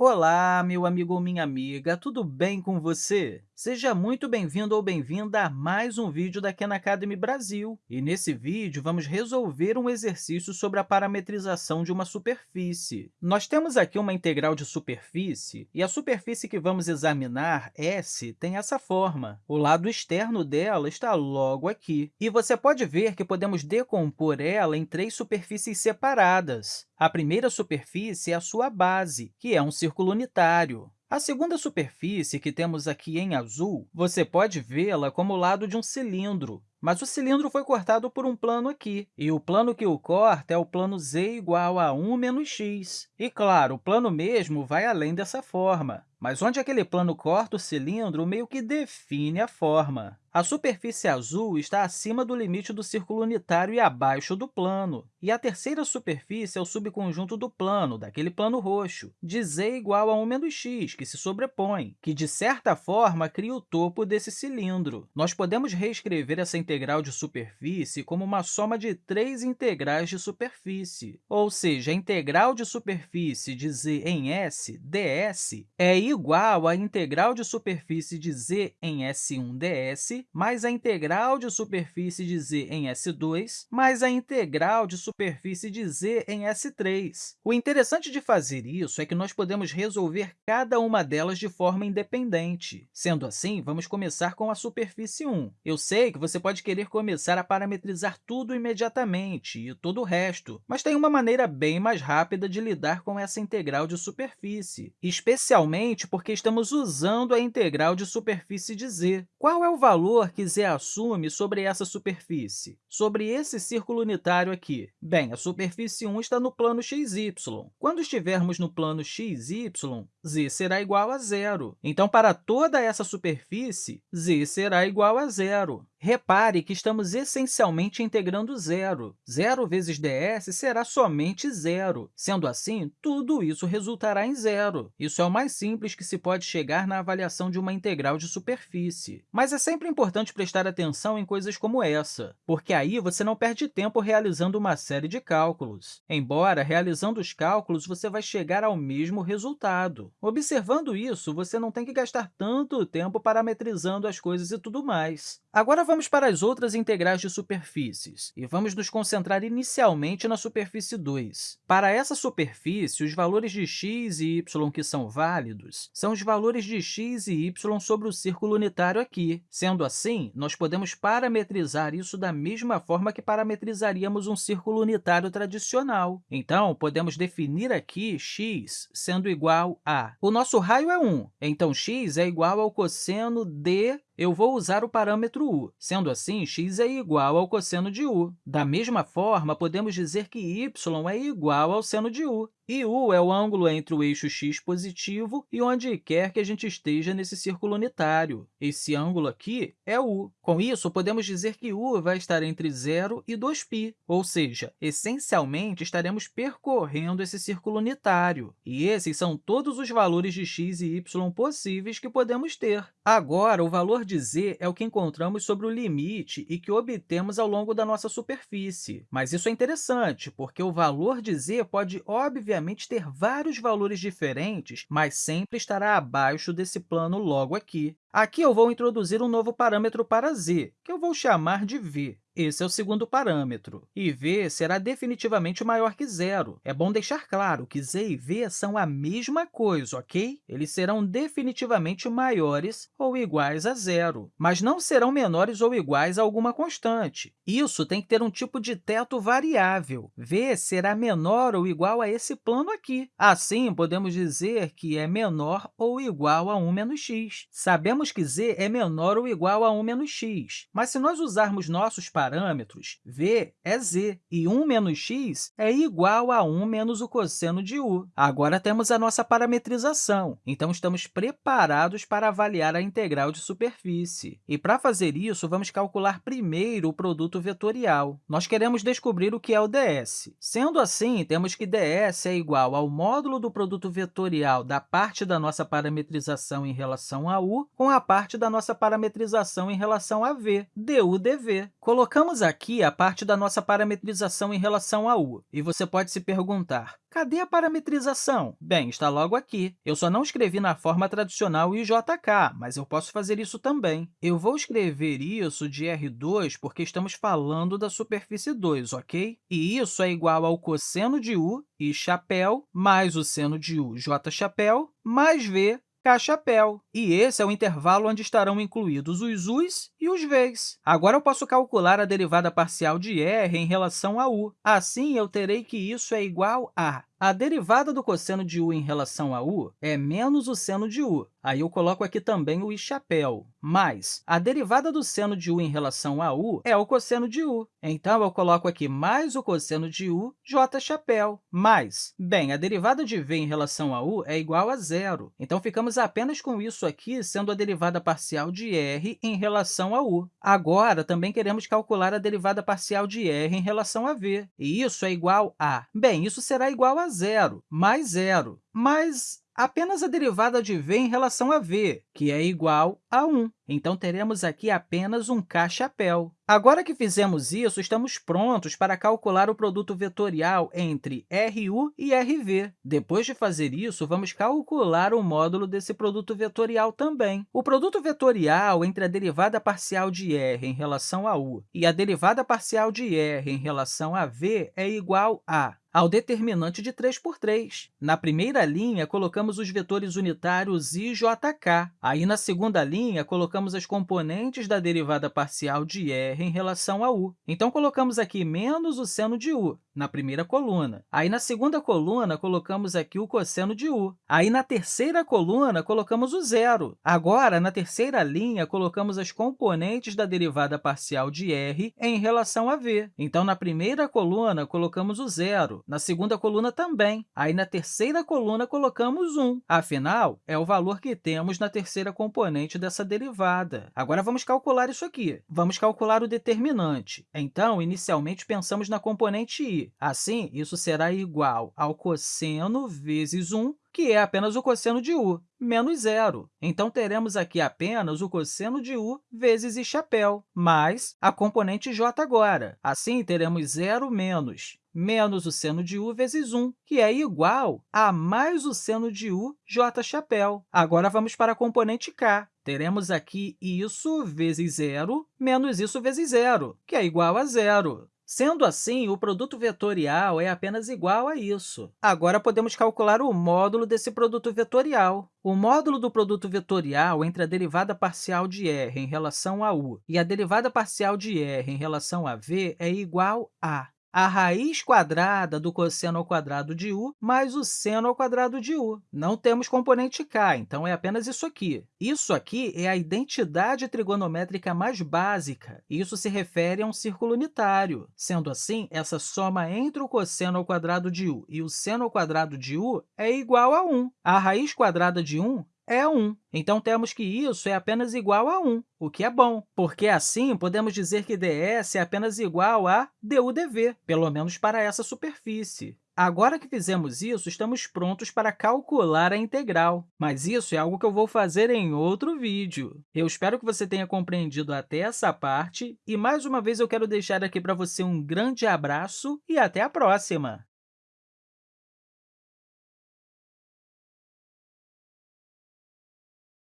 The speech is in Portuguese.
Olá, meu amigo ou minha amiga, tudo bem com você? Seja muito bem-vindo ou bem-vinda a mais um vídeo da Khan Academy Brasil. E nesse vídeo, vamos resolver um exercício sobre a parametrização de uma superfície. Nós temos aqui uma integral de superfície, e a superfície que vamos examinar, S, tem essa forma. O lado externo dela está logo aqui. E você pode ver que podemos decompor ela em três superfícies separadas. A primeira superfície é a sua base, que é um círculo unitário. A segunda superfície, que temos aqui em azul, você pode vê-la como o lado de um cilindro, mas o cilindro foi cortado por um plano aqui, e o plano que o corta é o plano z igual a 1 menos x. E, claro, o plano mesmo vai além dessa forma, mas onde aquele plano corta o cilindro meio que define a forma. A superfície azul está acima do limite do círculo unitário e abaixo do plano. E a terceira superfície é o subconjunto do plano, daquele plano roxo, de z igual a 1 menos x, que se sobrepõe, que, de certa forma, cria o topo desse cilindro. Nós podemos reescrever essa integral de superfície como uma soma de três integrais de superfície, ou seja, a integral de superfície de z em s, ds, é igual à integral de superfície de z em S1 ds mais a integral de superfície de z em S2 mais a integral de superfície de z em S3. O interessante de fazer isso é que nós podemos resolver cada uma delas de forma independente. Sendo assim, vamos começar com a superfície 1. Eu sei que você pode querer começar a parametrizar tudo imediatamente e todo o resto, mas tem uma maneira bem mais rápida de lidar com essa integral de superfície, especialmente porque estamos usando a integral de superfície de z. Qual é o valor valor que z assume sobre essa superfície, sobre esse círculo unitário aqui? Bem, a superfície 1 está no plano xy. Quando estivermos no plano xy, z será igual a zero. Então, para toda essa superfície, z será igual a zero. Repare que estamos essencialmente integrando zero. Zero vezes ds será somente zero. Sendo assim, tudo isso resultará em zero. Isso é o mais simples que se pode chegar na avaliação de uma integral de superfície. Mas é sempre importante prestar atenção em coisas como essa, porque aí você não perde tempo realizando uma série de cálculos. Embora, realizando os cálculos, você vai chegar ao mesmo resultado. Observando isso, você não tem que gastar tanto tempo parametrizando as coisas e tudo mais. Agora, vamos para as outras integrais de superfícies, e vamos nos concentrar inicialmente na superfície 2. Para essa superfície, os valores de x e y que são válidos são os valores de x e y sobre o círculo unitário aqui. Sendo assim, nós podemos parametrizar isso da mesma forma que parametrizaríamos um círculo unitário tradicional. Então, podemos definir aqui x sendo igual a... O nosso raio é 1, então x é igual ao cosseno de eu vou usar o parâmetro u. Sendo assim, x é igual ao cosseno de u. Da mesma forma, podemos dizer que y é igual ao seno de u. E u é o ângulo entre o eixo x positivo e onde quer que a gente esteja nesse círculo unitário. Esse ângulo aqui é u. Com isso, podemos dizer que u vai estar entre 0 e 2π, ou seja, essencialmente, estaremos percorrendo esse círculo unitário. E esses são todos os valores de x e y possíveis que podemos ter. Agora, o valor de z é o que encontramos sobre o limite e que obtemos ao longo da nossa superfície. Mas isso é interessante, porque o valor de z pode, obviamente, obviamente, ter vários valores diferentes, mas sempre estará abaixo desse plano logo aqui. Aqui eu vou introduzir um novo parâmetro para z, que eu vou chamar de v. Esse é o segundo parâmetro, e v será definitivamente maior que zero. É bom deixar claro que z e v são a mesma coisa, ok? Eles serão definitivamente maiores ou iguais a zero, mas não serão menores ou iguais a alguma constante. Isso tem que ter um tipo de teto variável. v será menor ou igual a esse plano aqui. Assim, podemos dizer que é menor ou igual a 1 menos x. Sabemos que z é menor ou igual a 1 menos x, mas se nós usarmos nossos parâmetros, parâmetros, v é z, e 1 menos x é igual a 1 menos o cosseno de u. Agora temos a nossa parametrização, então estamos preparados para avaliar a integral de superfície. E, para fazer isso, vamos calcular primeiro o produto vetorial. Nós queremos descobrir o que é o ds. Sendo assim, temos que ds é igual ao módulo do produto vetorial da parte da nossa parametrização em relação a u com a parte da nossa parametrização em relação a v, du dv. Colocamos aqui a parte da nossa parametrização em relação a u, e você pode se perguntar, cadê a parametrização? Bem, está logo aqui. Eu só não escrevi na forma tradicional IJK, mas eu posso fazer isso também. Eu vou escrever isso de R2 porque estamos falando da superfície 2, ok? E isso é igual ao cosseno de u, i chapéu, mais o seno de u, j chapéu, mais v, K-chapéu. E esse é o intervalo onde estarão incluídos os u's e os v's. Agora, eu posso calcular a derivada parcial de r em relação a u. Assim, eu terei que isso é igual a a derivada do cosseno de u em relação a u é menos o seno de u. Aí eu coloco aqui também o i chapéu. Mais a derivada do seno de u em relação a u é o cosseno de u. Então, eu coloco aqui mais o cosseno de u, j chapéu. Mais, bem, a derivada de v em relação a u é igual a zero. Então, ficamos apenas com isso aqui sendo a derivada parcial de r em relação a u. Agora, também queremos calcular a derivada parcial de r em relação a v. E isso é igual a... Bem, isso será igual a zero, mais zero, mas apenas a derivada de v em relação a v, que é igual a 1. Então, teremos aqui apenas um k-chapéu. Agora que fizemos isso, estamos prontos para calcular o produto vetorial entre RU e RV. Depois de fazer isso, vamos calcular o módulo desse produto vetorial também. O produto vetorial entre a derivada parcial de r em relação a u e a derivada parcial de r em relação a v é igual a ao determinante de 3 por 3. Na primeira linha, colocamos os vetores unitários i, j, k. Aí, na segunda linha, colocamos as componentes da derivada parcial de r em relação a u. Então, colocamos aqui menos o seno de u na primeira coluna. Aí, na segunda coluna, colocamos aqui o cosseno de u. Aí, na terceira coluna, colocamos o zero. Agora, na terceira linha, colocamos as componentes da derivada parcial de r em relação a v. Então, na primeira coluna, colocamos o zero. Na segunda coluna também. Aí, na terceira coluna, colocamos 1. Afinal, é o valor que temos na terceira componente dessa derivada. Agora, vamos calcular isso aqui. Vamos calcular o determinante. Então, inicialmente, pensamos na componente i. Assim, isso será igual ao cosseno vezes 1, que é apenas o cosseno de u, menos zero. Então, teremos aqui apenas o cosseno de u vezes i chapéu, mais a componente j agora. Assim, teremos zero menos menos o seno de u vezes 1, que é igual a mais o seno de u j chapéu. Agora, vamos para a componente k. Teremos aqui isso vezes zero menos isso vezes zero, que é igual a zero. Sendo assim, o produto vetorial é apenas igual a isso. Agora, podemos calcular o módulo desse produto vetorial. O módulo do produto vetorial entre a derivada parcial de r em relação a u e a derivada parcial de r em relação a v é igual a a raiz quadrada do cosseno ao quadrado de u mais o seno ao quadrado de u. Não temos componente k, então é apenas isso aqui. Isso aqui é a identidade trigonométrica mais básica, isso se refere a um círculo unitário. Sendo assim, essa soma entre o cosseno ao quadrado de u e o seno ao quadrado de u é igual a 1. A raiz quadrada de 1 é 1. Então, temos que isso é apenas igual a 1, o que é bom, porque assim podemos dizer que ds é apenas igual a du/dv, pelo menos para essa superfície. Agora que fizemos isso, estamos prontos para calcular a integral, mas isso é algo que eu vou fazer em outro vídeo. Eu espero que você tenha compreendido até essa parte, e mais uma vez eu quero deixar aqui para você um grande abraço e até a próxima!